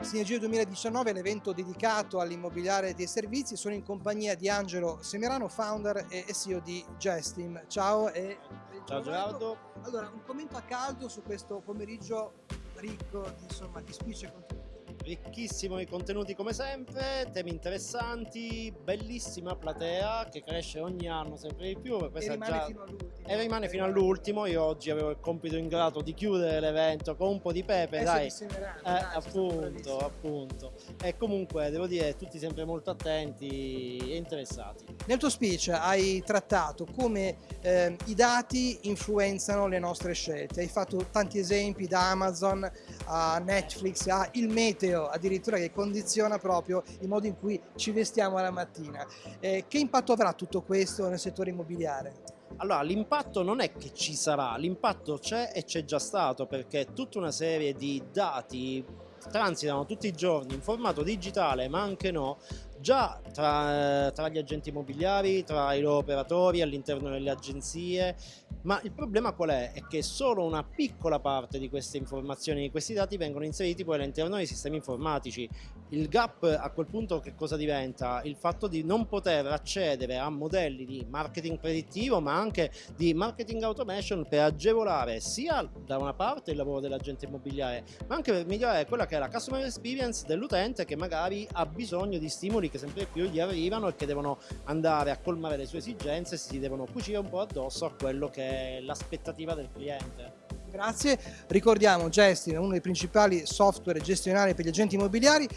Sinergia 2019 è l'evento dedicato all'immobiliare dei servizi. Sono in compagnia di Angelo Semerano, founder e CEO di Gestim. Ciao e Ciao Gerardo. Allora, un commento a caldo su questo pomeriggio ricco di, insomma, di spicci e contenuti. Ricchissimo di contenuti come sempre, temi interessanti, bellissima platea che cresce ogni anno sempre di più. E rimane già... fino all'ultimo. e rimane fino all'ultimo. Io oggi avevo il compito ingrato di chiudere l'evento con un po' di pepe, Eh, dai. Eh, dai, appunto, appunto. E comunque devo dire, tutti sempre molto attenti e interessati. Nel tuo speech hai trattato come ehm, i dati influenzano le nostre scelte. Hai fatto tanti esempi da Amazon a Netflix a il meteo addirittura che condiziona proprio il modo in cui ci vestiamo la mattina. Eh, che impatto avrà tutto questo nel settore immobiliare? Allora, l'impatto non è che ci sarà, l'impatto c'è e c'è già stato perché tutta una serie di dati transitano tutti i giorni in formato digitale, ma anche no, già tra, tra gli agenti immobiliari, tra i loro operatori, all'interno delle agenzie. Ma il problema qual è? È che solo una piccola parte di queste informazioni, di questi dati vengono inseriti poi all'interno dei sistemi informatici. Il gap a quel punto che cosa diventa? Il fatto di non poter accedere a modelli di marketing predittivo ma anche di marketing automation per agevolare sia da una parte il lavoro dell'agente immobiliare ma anche per migliorare quella che è la customer experience dell'utente che magari ha bisogno di stimoli che sempre più gli arrivano e che devono andare a colmare le sue esigenze e si devono cucire un po' addosso a quello che l'aspettativa del cliente. Grazie. Ricordiamo Gestin è uno dei principali software gestionali per gli agenti immobiliari.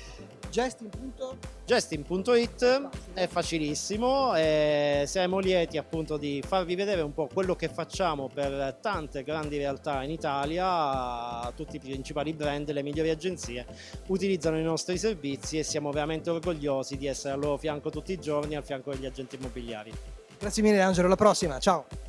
Justin.it è facilissimo e siamo lieti appunto di farvi vedere un po' quello che facciamo per tante grandi realtà in Italia, tutti i principali brand, le migliori agenzie utilizzano i nostri servizi e siamo veramente orgogliosi di essere al loro fianco tutti i giorni, al fianco degli agenti immobiliari. Grazie mille Angelo, alla prossima, ciao!